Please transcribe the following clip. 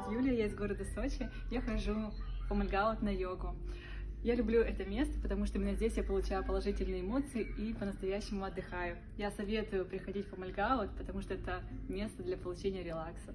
зовут Юлия, я из города Сочи. Я хожу по Мальгаут на йогу. Я люблю это место, потому что именно здесь я получаю положительные эмоции и по-настоящему отдыхаю. Я советую приходить в Фомальгаут, потому что это место для получения релакса.